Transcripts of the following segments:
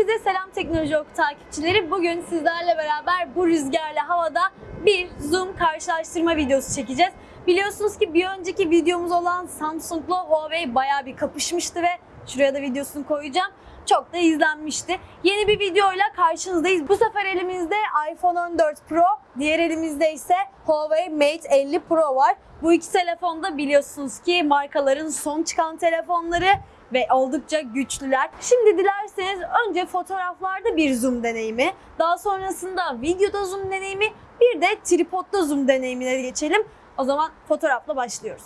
Herkese selam Teknoloji Oku takipçileri. Bugün sizlerle beraber bu rüzgarlı havada bir Zoom karşılaştırma videosu çekeceğiz. Biliyorsunuz ki bir önceki videomuz olan Samsung'la Huawei bayağı bir kapışmıştı ve şuraya da videosunu koyacağım. Çok da izlenmişti. Yeni bir videoyla karşınızdayız. Bu sefer elimizde iPhone 14 Pro, diğer elimizde ise Huawei Mate 50 Pro var. Bu iki telefon da biliyorsunuz ki markaların son çıkan telefonları ve oldukça güçlüler. Şimdi dilerseniz önce fotoğraflarda bir zoom deneyimi, daha sonrasında videoda zoom deneyimi, bir de tripodda zoom deneyimine geçelim. O zaman fotoğrafla başlıyoruz.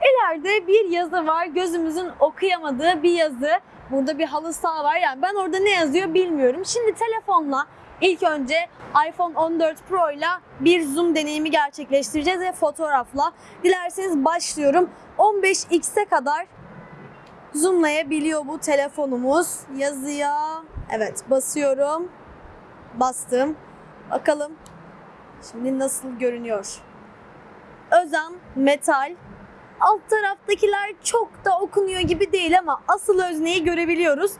İleride bir yazı var. Gözümüzün okuyamadığı bir yazı. Burada bir halı saha var. Yani ben orada ne yazıyor bilmiyorum. Şimdi telefonla ilk önce iPhone 14 Pro ile bir zoom deneyimi gerçekleştireceğiz ve fotoğrafla. Dilerseniz başlıyorum. 15x'e kadar zoomlayabiliyor bu telefonumuz. Yazıya evet basıyorum. Bastım. Bakalım şimdi nasıl görünüyor. Özen metal. Alt taraftakiler çok da okunuyor gibi değil ama asıl özneyi görebiliyoruz.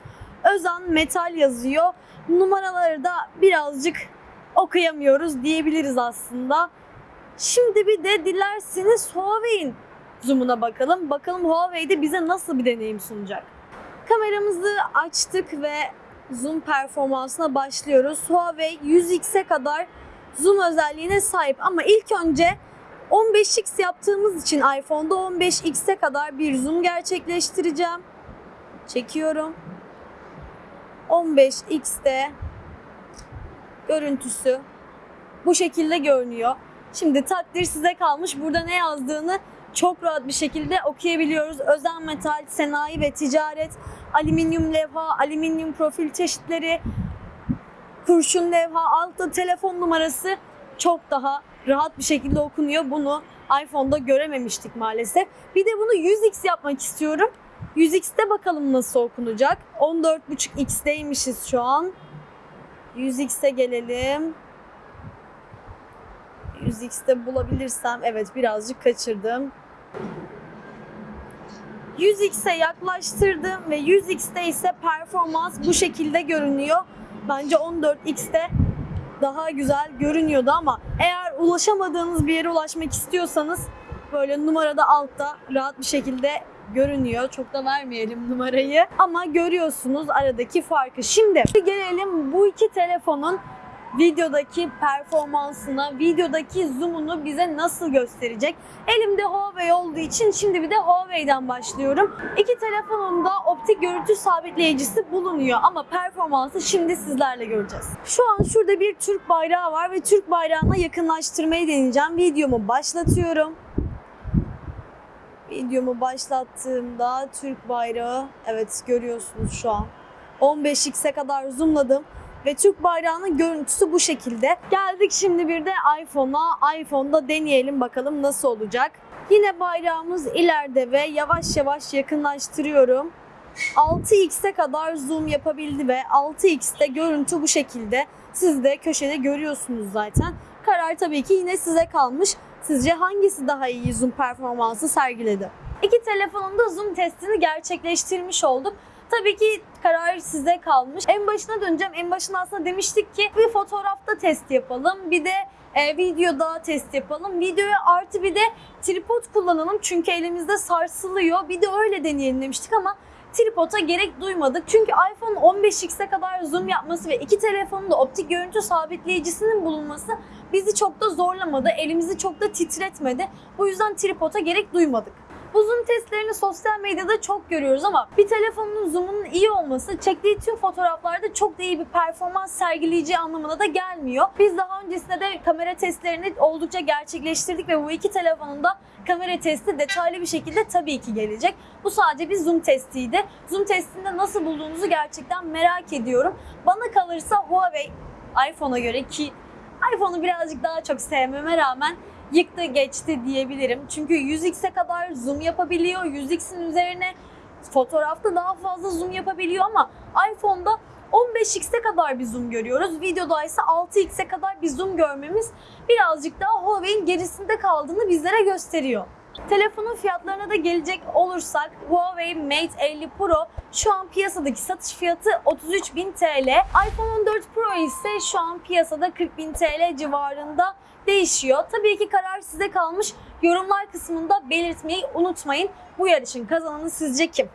Özen metal yazıyor. Numaraları da birazcık okuyamıyoruz diyebiliriz aslında. Şimdi bir de dilerseniz Huawei'in zoom'una bakalım. Bakalım Huawei'de bize nasıl bir deneyim sunacak. Kameramızı açtık ve zoom performansına başlıyoruz. Huawei 100x'e kadar zoom özelliğine sahip ama ilk önce 15x yaptığımız için iPhone'da 15x'e kadar bir zoom gerçekleştireceğim. Çekiyorum. 15x'te görüntüsü bu şekilde görünüyor. Şimdi takdir size kalmış. Burada ne yazdığını çok rahat bir şekilde okuyabiliyoruz. Özen metal, sanayi ve ticaret, alüminyum levha, alüminyum profil çeşitleri, kurşun levha, altta telefon numarası çok daha rahat bir şekilde okunuyor. Bunu iPhone'da görememiştik maalesef. Bir de bunu 100x yapmak istiyorum. 100x'te bakalım nasıl okunacak. 14.5x'teymişiz şu an. 100x'e gelelim. 100x'te bulabilirsem evet birazcık kaçırdım. 100x'e yaklaştırdım ve 100x'te ise performans bu şekilde görünüyor. Bence 14x'te daha güzel görünüyordu ama eğer ulaşamadığınız bir yere ulaşmak istiyorsanız böyle numarada altta rahat bir şekilde görünüyor. Çok da vermeyelim numarayı ama görüyorsunuz aradaki farkı. Şimdi gelelim bu iki telefonun videodaki performansına, videodaki zoom'unu bize nasıl gösterecek? Elimde Huawei olduğu için şimdi bir de Huawei'den başlıyorum. İki telefonun da optik görüntü sabitleyicisi bulunuyor ama performansı şimdi sizlerle göreceğiz. Şu an şurada bir Türk bayrağı var ve Türk bayrağına yakınlaştırmayı deneyeceğim. Videomu başlatıyorum. Videomu başlattığımda Türk bayrağı evet görüyorsunuz şu an. 15x'e kadar zoomladım ve Türk bayrağının görüntüsü bu şekilde. Geldik şimdi bir de iPhone'a. iPhone'da deneyelim bakalım nasıl olacak. Yine bayrağımız ileride ve yavaş yavaş yakınlaştırıyorum. 6x'e kadar zoom yapabildi ve 6x'te görüntü bu şekilde. Siz de köşede görüyorsunuz zaten. Karar tabii ki yine size kalmış. Sizce hangisi daha iyi zoom performansı sergiledi? İki telefonun da zoom testini gerçekleştirmiş olduk. Tabii ki karar size kalmış. En başına döneceğim. En başına aslında demiştik ki bir fotoğrafta test yapalım. Bir de e, videoda test yapalım. Videoya artı bir de tripod kullanalım. Çünkü elimizde sarsılıyor. Bir de öyle deneyelim demiştik ama tripoda gerek duymadık. Çünkü iPhone 15x'e kadar zoom yapması ve iki telefonun da optik görüntü sabitleyicisinin bulunması bizi çok da zorlamadı. Elimizi çok da titretmedi. Bu yüzden tripoda gerek duymadık. Bu zoom testlerini sosyal medyada çok görüyoruz ama bir telefonun zoom'unun iyi olması çektiği tüm fotoğraflarda çok da iyi bir performans sergileyeceği anlamına da gelmiyor. Biz daha öncesinde de kamera testlerini oldukça gerçekleştirdik ve bu iki telefonun da kamera testi detaylı bir şekilde tabii ki gelecek. Bu sadece bir zoom testiydi. Zoom testinde nasıl bulduğunuzu gerçekten merak ediyorum. Bana kalırsa Huawei iPhone'a göre ki iPhone'u birazcık daha çok sevmeme rağmen yıktı geçti diyebilirim. Çünkü 100x'e kadar zoom yapabiliyor. 100x'in üzerine fotoğrafta daha fazla zoom yapabiliyor ama iPhone'da 15x'e kadar bir zoom görüyoruz. Videoda ise 6x'e kadar bir zoom görmemiz birazcık daha Huawei'in gerisinde kaldığını bizlere gösteriyor. Telefonun fiyatlarına da gelecek olursak Huawei Mate 50 Pro şu an piyasadaki satış fiyatı 33.000 TL. iPhone 14 Pro ise şu an piyasada 40.000 TL civarında değişiyor. Tabii ki karar size kalmış. Yorumlar kısmında belirtmeyi unutmayın. Bu yarışın kazananı sizce kim?